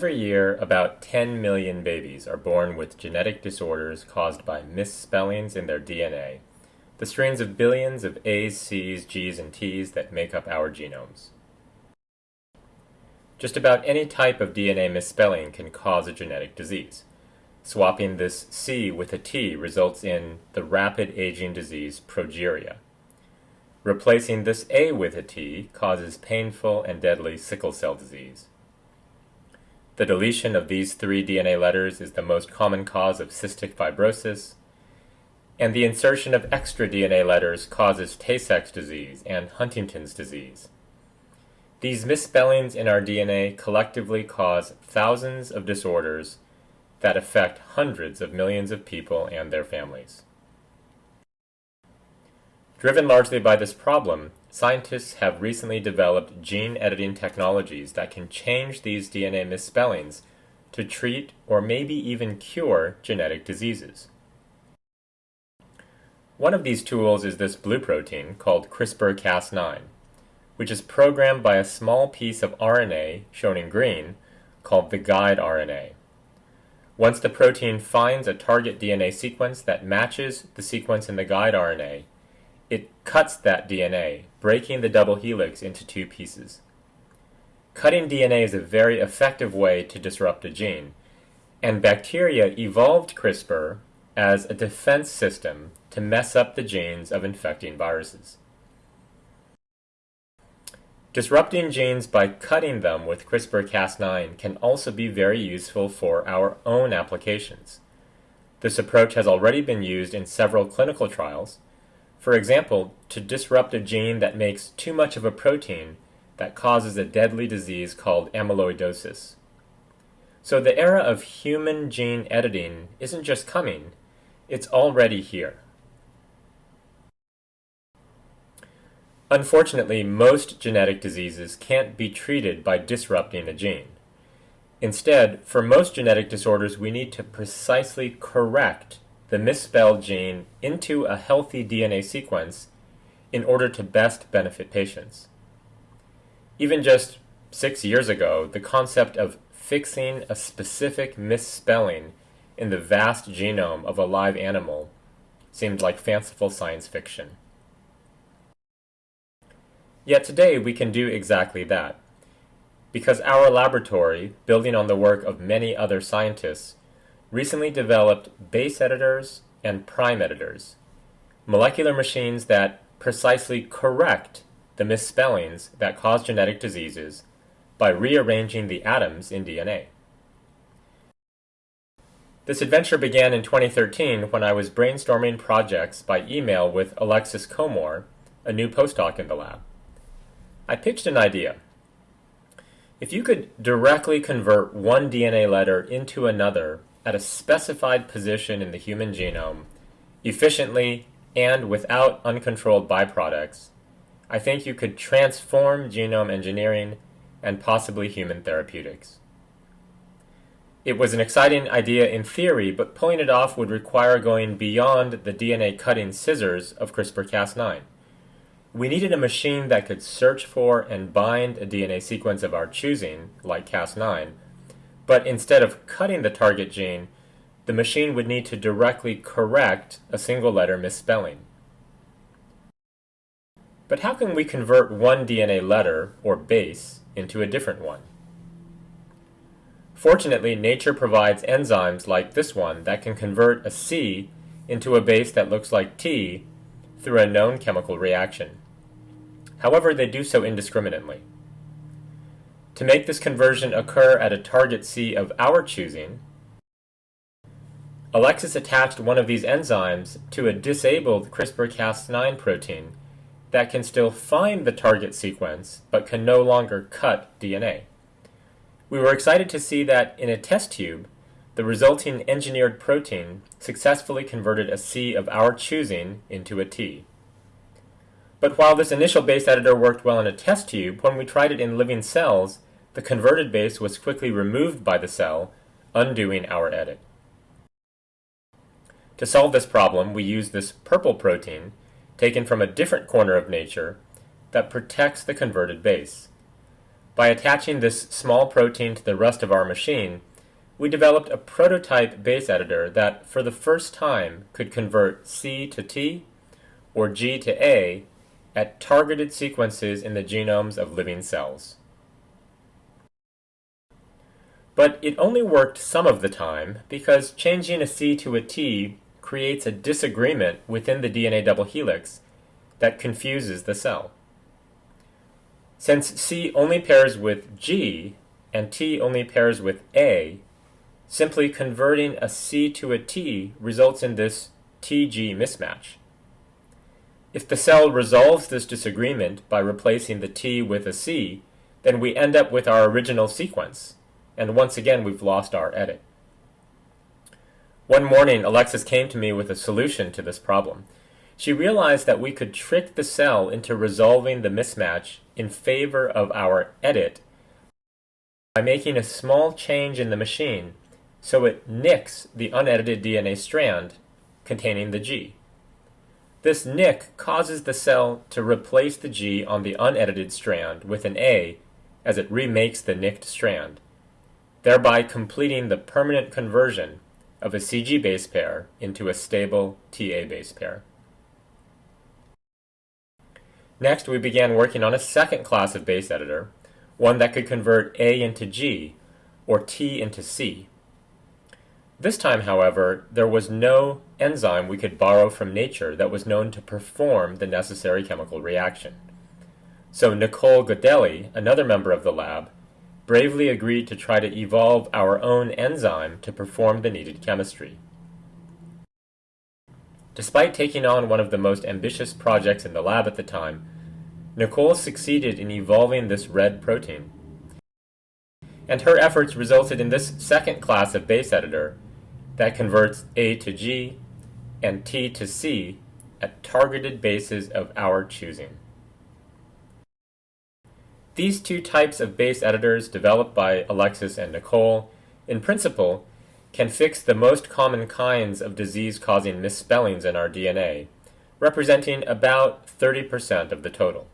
Every year, about 10 million babies are born with genetic disorders caused by misspellings in their DNA, the strains of billions of A's, C's, G's, and T's that make up our genomes. Just about any type of DNA misspelling can cause a genetic disease. Swapping this C with a T results in the rapid aging disease progeria. Replacing this A with a T causes painful and deadly sickle cell disease. The deletion of these three DNA letters is the most common cause of cystic fibrosis, and the insertion of extra DNA letters causes Tay-Sachs disease and Huntington's disease. These misspellings in our DNA collectively cause thousands of disorders that affect hundreds of millions of people and their families. Driven largely by this problem, scientists have recently developed gene editing technologies that can change these DNA misspellings to treat or maybe even cure genetic diseases. One of these tools is this blue protein called CRISPR-Cas9, which is programmed by a small piece of RNA, shown in green, called the guide RNA. Once the protein finds a target DNA sequence that matches the sequence in the guide RNA, it cuts that DNA, breaking the double helix into two pieces. Cutting DNA is a very effective way to disrupt a gene, and bacteria evolved CRISPR as a defense system to mess up the genes of infecting viruses. Disrupting genes by cutting them with CRISPR-Cas9 can also be very useful for our own applications. This approach has already been used in several clinical trials, for example, to disrupt a gene that makes too much of a protein that causes a deadly disease called amyloidosis. So the era of human gene editing isn't just coming, it's already here. Unfortunately, most genetic diseases can't be treated by disrupting a gene. Instead, for most genetic disorders, we need to precisely correct the misspelled gene into a healthy DNA sequence in order to best benefit patients. Even just six years ago, the concept of fixing a specific misspelling in the vast genome of a live animal seemed like fanciful science fiction. Yet today we can do exactly that. Because our laboratory, building on the work of many other scientists, recently developed base editors and prime editors, molecular machines that precisely correct the misspellings that cause genetic diseases by rearranging the atoms in DNA. This adventure began in 2013 when I was brainstorming projects by email with Alexis Comore, a new postdoc in the lab. I pitched an idea. If you could directly convert one DNA letter into another at a specified position in the human genome, efficiently and without uncontrolled byproducts, I think you could transform genome engineering and possibly human therapeutics. It was an exciting idea in theory, but pulling it off would require going beyond the DNA cutting scissors of CRISPR-Cas9. We needed a machine that could search for and bind a DNA sequence of our choosing, like Cas9, but instead of cutting the target gene, the machine would need to directly correct a single letter misspelling. But how can we convert one DNA letter, or base, into a different one? Fortunately, nature provides enzymes like this one that can convert a C into a base that looks like T through a known chemical reaction. However, they do so indiscriminately. To make this conversion occur at a target C of our choosing, Alexis attached one of these enzymes to a disabled CRISPR-Cas9 protein that can still find the target sequence but can no longer cut DNA. We were excited to see that in a test tube, the resulting engineered protein successfully converted a C of our choosing into a T. But while this initial base editor worked well in a test tube, when we tried it in living cells, the converted base was quickly removed by the cell, undoing our edit. To solve this problem, we use this purple protein, taken from a different corner of nature, that protects the converted base. By attaching this small protein to the rest of our machine, we developed a prototype base editor that, for the first time, could convert C to T or G to A at targeted sequences in the genomes of living cells. But it only worked some of the time because changing a C to a T creates a disagreement within the DNA double helix that confuses the cell. Since C only pairs with G and T only pairs with A, simply converting a C to a T results in this TG mismatch. If the cell resolves this disagreement by replacing the T with a C, then we end up with our original sequence, and once again we've lost our edit. One morning, Alexis came to me with a solution to this problem. She realized that we could trick the cell into resolving the mismatch in favor of our edit by making a small change in the machine so it nicks the unedited DNA strand containing the G. This nick causes the cell to replace the G on the unedited strand with an A as it remakes the nicked strand, thereby completing the permanent conversion of a CG base pair into a stable TA base pair. Next, we began working on a second class of base editor, one that could convert A into G, or T into C. This time, however, there was no enzyme we could borrow from nature that was known to perform the necessary chemical reaction. So Nicole Godelli, another member of the lab, bravely agreed to try to evolve our own enzyme to perform the needed chemistry. Despite taking on one of the most ambitious projects in the lab at the time, Nicole succeeded in evolving this red protein. And her efforts resulted in this second class of base editor, that converts A to G and T to C at targeted bases of our choosing. These two types of base editors developed by Alexis and Nicole, in principle, can fix the most common kinds of disease-causing misspellings in our DNA, representing about 30% of the total.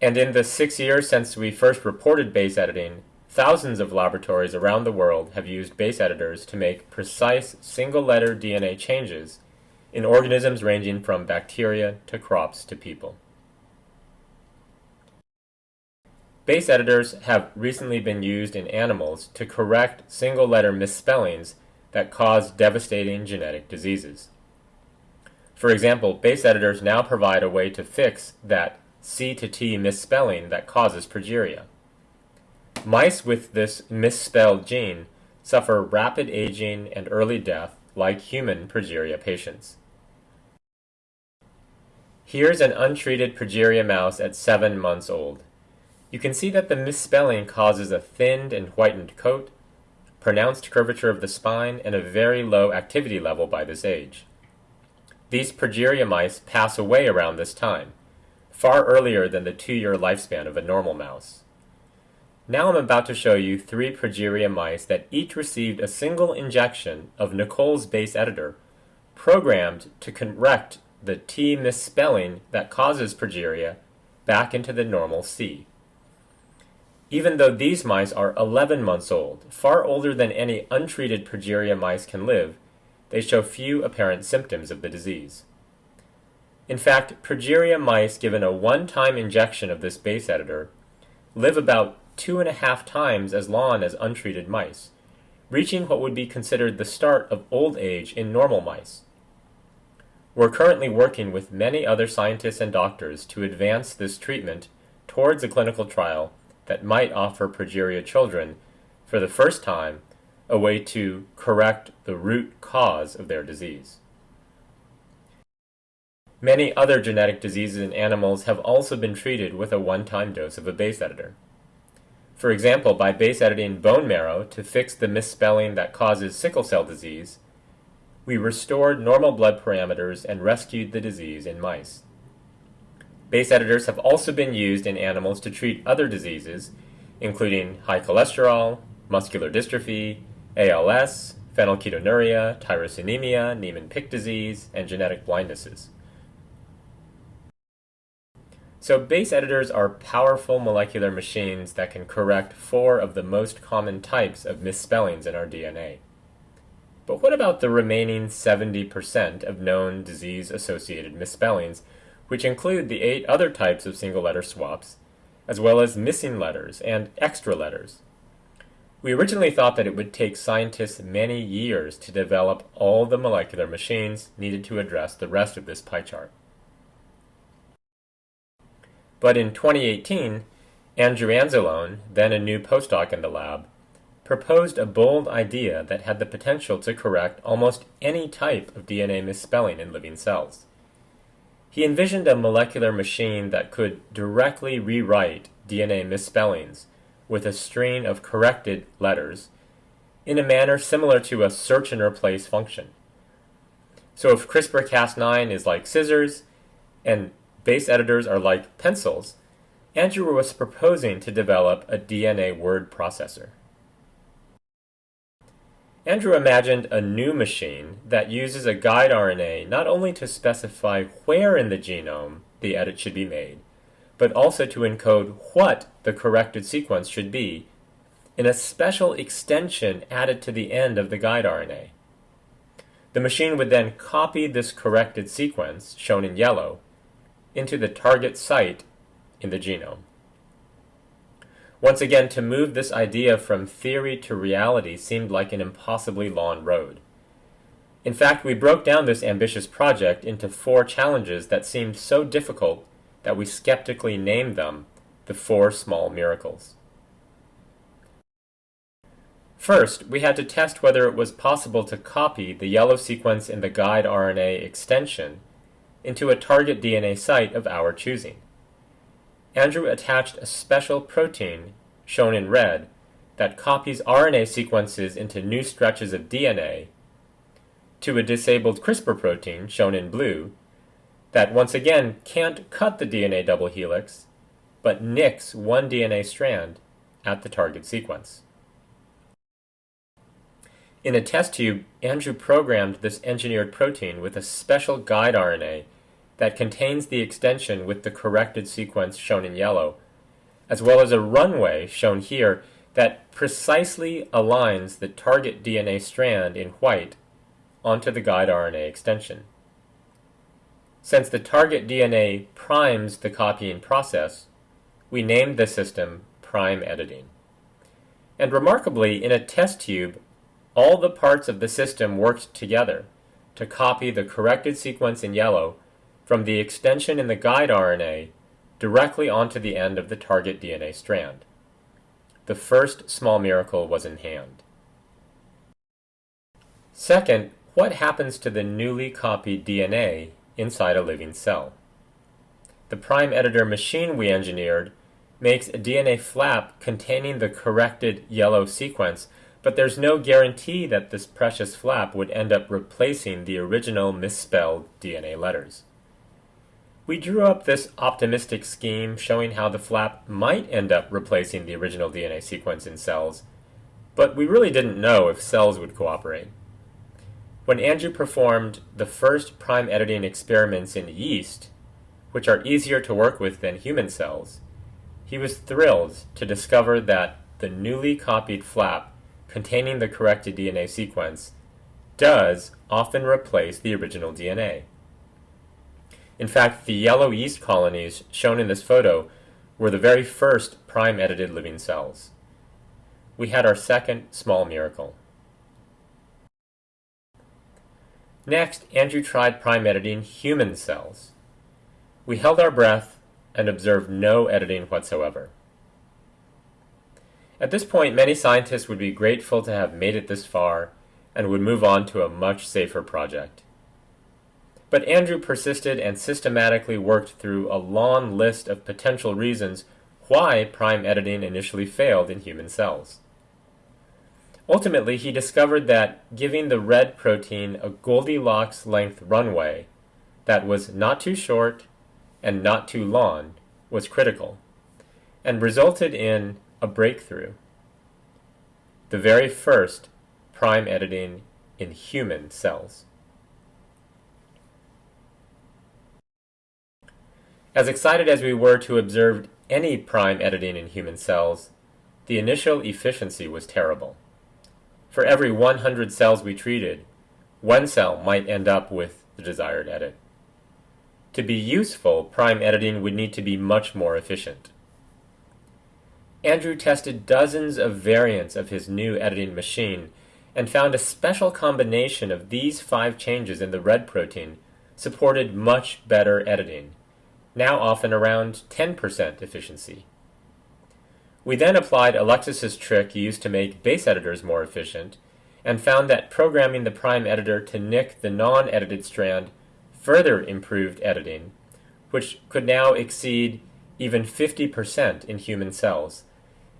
And in the six years since we first reported base editing, Thousands of laboratories around the world have used base editors to make precise single-letter DNA changes in organisms ranging from bacteria to crops to people. Base editors have recently been used in animals to correct single-letter misspellings that cause devastating genetic diseases. For example, base editors now provide a way to fix that C to T misspelling that causes progeria. Mice with this misspelled gene suffer rapid aging and early death like human progeria patients. Here's an untreated progeria mouse at 7 months old. You can see that the misspelling causes a thinned and whitened coat, pronounced curvature of the spine, and a very low activity level by this age. These progeria mice pass away around this time, far earlier than the two-year lifespan of a normal mouse. Now I'm about to show you three progeria mice that each received a single injection of Nicole's base editor, programmed to correct the T misspelling that causes progeria back into the normal C. Even though these mice are 11 months old, far older than any untreated progeria mice can live, they show few apparent symptoms of the disease. In fact, progeria mice given a one-time injection of this base editor live about two and a half times as long as untreated mice, reaching what would be considered the start of old age in normal mice. We're currently working with many other scientists and doctors to advance this treatment towards a clinical trial that might offer progeria children, for the first time, a way to correct the root cause of their disease. Many other genetic diseases in animals have also been treated with a one-time dose of a base editor. For example, by base editing bone marrow to fix the misspelling that causes sickle cell disease, we restored normal blood parameters and rescued the disease in mice. Base editors have also been used in animals to treat other diseases, including high cholesterol, muscular dystrophy, ALS, phenylketonuria, tyrosinemia, Niemann-Pick disease, and genetic blindnesses. So base editors are powerful molecular machines that can correct four of the most common types of misspellings in our DNA. But what about the remaining 70% of known disease-associated misspellings, which include the eight other types of single-letter swaps, as well as missing letters and extra letters? We originally thought that it would take scientists many years to develop all the molecular machines needed to address the rest of this pie chart. But in 2018, Andrew Anzalone, then a new postdoc in the lab, proposed a bold idea that had the potential to correct almost any type of DNA misspelling in living cells. He envisioned a molecular machine that could directly rewrite DNA misspellings with a string of corrected letters in a manner similar to a search and replace function. So if CRISPR-Cas9 is like scissors and base editors are like pencils, Andrew was proposing to develop a DNA word processor. Andrew imagined a new machine that uses a guide RNA not only to specify where in the genome the edit should be made, but also to encode what the corrected sequence should be in a special extension added to the end of the guide RNA. The machine would then copy this corrected sequence, shown in yellow, into the target site in the genome. Once again, to move this idea from theory to reality seemed like an impossibly long road. In fact, we broke down this ambitious project into four challenges that seemed so difficult that we skeptically named them the Four Small Miracles. First, we had to test whether it was possible to copy the yellow sequence in the guide RNA extension into a target DNA site of our choosing. Andrew attached a special protein, shown in red, that copies RNA sequences into new stretches of DNA to a disabled CRISPR protein, shown in blue, that once again can't cut the DNA double helix, but nicks one DNA strand at the target sequence. In a test tube, Andrew programmed this engineered protein with a special guide RNA that contains the extension with the corrected sequence shown in yellow, as well as a runway shown here that precisely aligns the target DNA strand in white onto the guide RNA extension. Since the target DNA primes the copying process, we named the system prime editing. And remarkably, in a test tube, all the parts of the system worked together to copy the corrected sequence in yellow from the extension in the guide RNA directly onto the end of the target DNA strand. The first small miracle was in hand. Second, what happens to the newly copied DNA inside a living cell? The prime editor machine we engineered makes a DNA flap containing the corrected yellow sequence, but there's no guarantee that this precious flap would end up replacing the original misspelled DNA letters. We drew up this optimistic scheme showing how the flap might end up replacing the original DNA sequence in cells, but we really didn't know if cells would cooperate. When Andrew performed the first prime editing experiments in yeast, which are easier to work with than human cells, he was thrilled to discover that the newly copied flap containing the corrected DNA sequence does often replace the original DNA. In fact, the yellow yeast colonies shown in this photo were the very first prime-edited living cells. We had our second small miracle. Next, Andrew tried prime editing human cells. We held our breath and observed no editing whatsoever. At this point, many scientists would be grateful to have made it this far and would move on to a much safer project. But Andrew persisted and systematically worked through a long list of potential reasons why prime editing initially failed in human cells. Ultimately, he discovered that giving the red protein a Goldilocks length runway that was not too short and not too long was critical, and resulted in a breakthrough. The very first prime editing in human cells. As excited as we were to observe any prime editing in human cells, the initial efficiency was terrible. For every 100 cells we treated, one cell might end up with the desired edit. To be useful, prime editing would need to be much more efficient. Andrew tested dozens of variants of his new editing machine and found a special combination of these five changes in the red protein supported much better editing, now often around 10% efficiency. We then applied Alexis's trick used to make base editors more efficient, and found that programming the prime editor to nick the non-edited strand further improved editing, which could now exceed even 50% in human cells,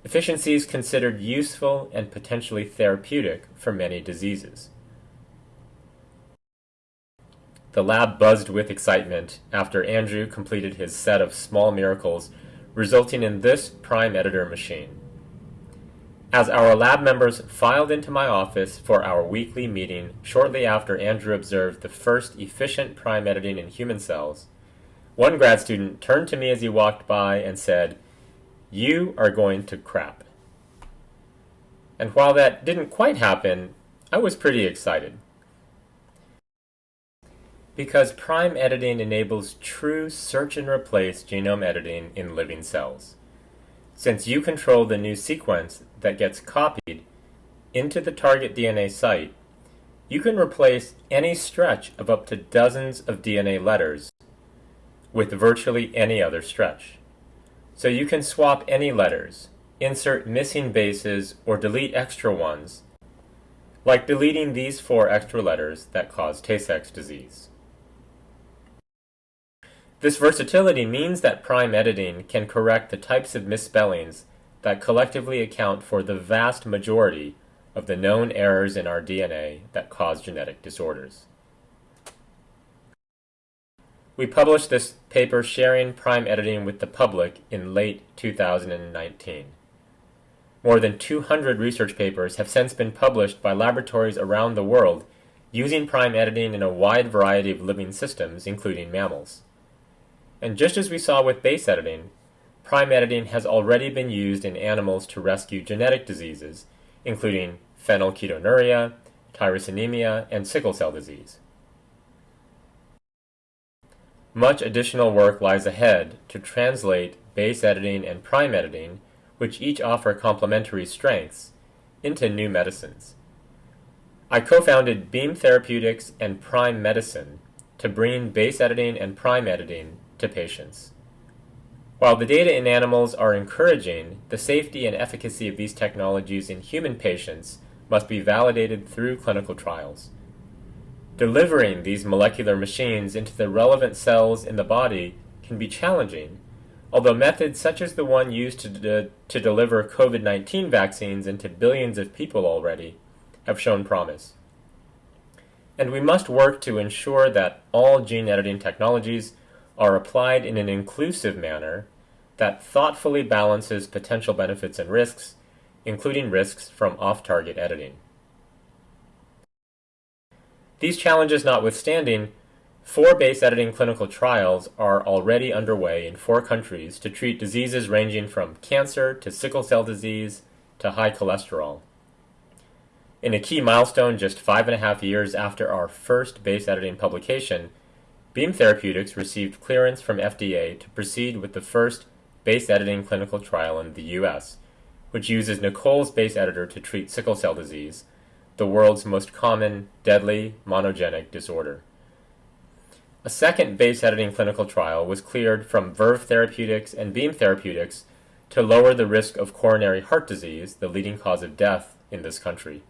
efficiencies considered useful and potentially therapeutic for many diseases. The lab buzzed with excitement after Andrew completed his set of small miracles, resulting in this prime editor machine. As our lab members filed into my office for our weekly meeting shortly after Andrew observed the first efficient prime editing in human cells, one grad student turned to me as he walked by and said, You are going to crap. And while that didn't quite happen, I was pretty excited. Because prime editing enables true search and replace genome editing in living cells. Since you control the new sequence that gets copied into the target DNA site, you can replace any stretch of up to dozens of DNA letters with virtually any other stretch. So you can swap any letters, insert missing bases, or delete extra ones, like deleting these four extra letters that cause Tay-Sachs disease. This versatility means that prime editing can correct the types of misspellings that collectively account for the vast majority of the known errors in our DNA that cause genetic disorders. We published this paper sharing prime editing with the public in late 2019. More than 200 research papers have since been published by laboratories around the world using prime editing in a wide variety of living systems, including mammals. And just as we saw with base editing, prime editing has already been used in animals to rescue genetic diseases, including phenylketonuria, tyrosinemia, and sickle cell disease. Much additional work lies ahead to translate base editing and prime editing, which each offer complementary strengths, into new medicines. I co-founded Beam Therapeutics and Prime Medicine to bring base editing and prime editing to patients. While the data in animals are encouraging, the safety and efficacy of these technologies in human patients must be validated through clinical trials. Delivering these molecular machines into the relevant cells in the body can be challenging, although methods such as the one used to, de to deliver COVID-19 vaccines into billions of people already have shown promise. And we must work to ensure that all gene editing technologies are applied in an inclusive manner that thoughtfully balances potential benefits and risks, including risks from off-target editing. These challenges notwithstanding, four base editing clinical trials are already underway in four countries to treat diseases ranging from cancer to sickle cell disease to high cholesterol. In a key milestone just five and a half years after our first base editing publication, Beam Therapeutics received clearance from FDA to proceed with the first base editing clinical trial in the US, which uses Nicole's base editor to treat sickle cell disease, the world's most common, deadly, monogenic disorder. A second base editing clinical trial was cleared from Verve Therapeutics and Beam Therapeutics to lower the risk of coronary heart disease, the leading cause of death in this country.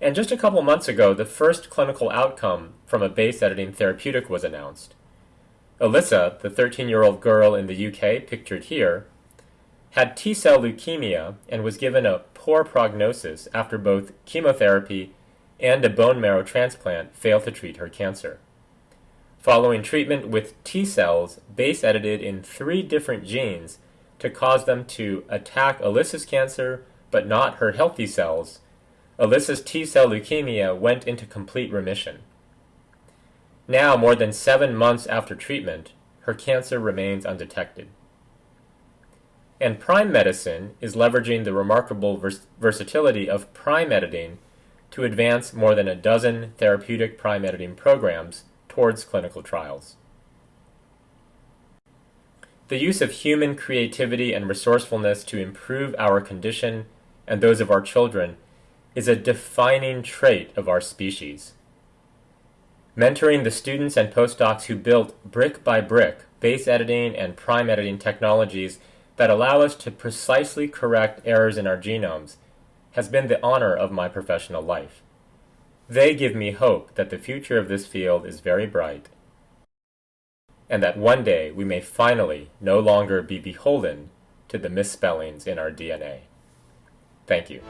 And just a couple months ago, the first clinical outcome from a base editing therapeutic was announced. Alyssa, the 13-year-old girl in the UK pictured here, had T-cell leukemia and was given a poor prognosis after both chemotherapy and a bone marrow transplant failed to treat her cancer. Following treatment with T-cells base edited in three different genes to cause them to attack Alyssa's cancer but not her healthy cells, Alyssa's T-cell leukemia went into complete remission. Now, more than seven months after treatment, her cancer remains undetected. And Prime Medicine is leveraging the remarkable vers versatility of prime editing to advance more than a dozen therapeutic prime editing programs towards clinical trials. The use of human creativity and resourcefulness to improve our condition and those of our children is a defining trait of our species. Mentoring the students and postdocs who built brick by brick base editing and prime editing technologies that allow us to precisely correct errors in our genomes has been the honor of my professional life. They give me hope that the future of this field is very bright, and that one day we may finally no longer be beholden to the misspellings in our DNA. Thank you.